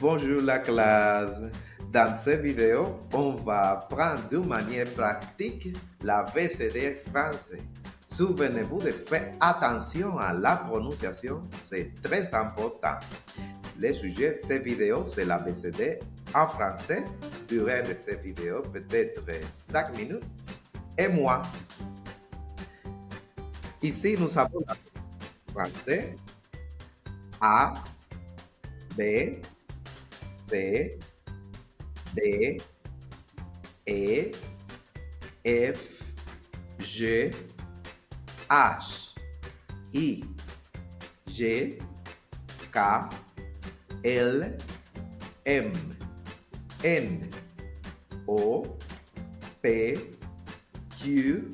Bonjour la classe. Dans cette vidéo, on va apprendre de manière pratique la VCD français. Souvenez-vous de faire attention à la prononciation, c'est très important. Le sujet de cette vidéo, c'est la VCD en français. Durée de cette vidéo, peut-être 5 minutes. Et moi, ici, nous avons la français A, B, C, D, E, F, G, H, I, G, K, L, M, N, O, P, Q,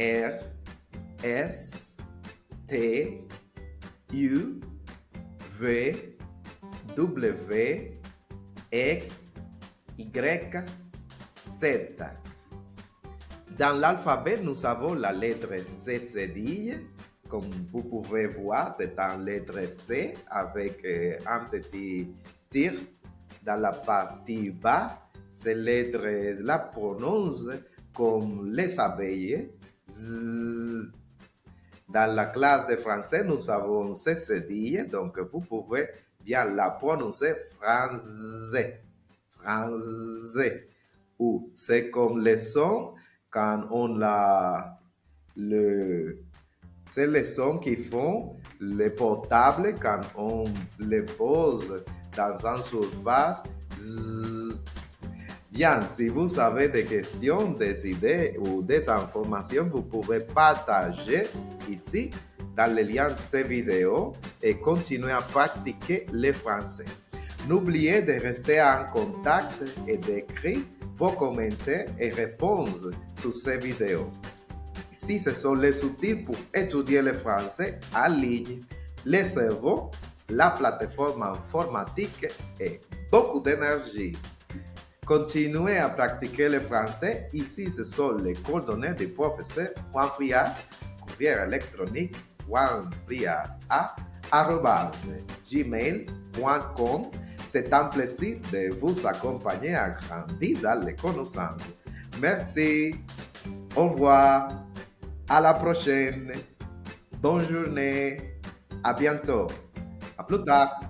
R, S, T, U, V, W, X, Y, Z. Dans l'alphabet, nous avons la lettre C cédille. Comme vous pouvez voir, c'est un lettre C avec euh, un petit tir dans la partie bas. Ces lettres la prononcent comme les abeilles. Dans la classe de français, nous avons C cédille, donc vous pouvez bien la prononcer français. Français. Ou c'est comme le son quand on la. Le, c'est le son qu'ils font les portables quand on les pose dans une surface. Bien, si vous avez des questions, des idées ou des informations, vous pouvez partager ici dans cette vidéo et continuer à pratiquer le français. N'oubliez de rester en contact et d'écrire vos commentaires et réponses sur ces vidéos. Ici, ce sont les outils pour étudier le français en ligne, le cerveau, la plateforme informatique et beaucoup d'énergie. Continuez à pratiquer le français. Ici, ce sont les coordonnées du professeur Juan Frias, courrier électronique juanfrias.gmail.com. C'est un plaisir de vous accompagner à grandir dans les connaissances. Merci. Au revoir. À la prochaine. Bonne journée. À bientôt. À plus tard.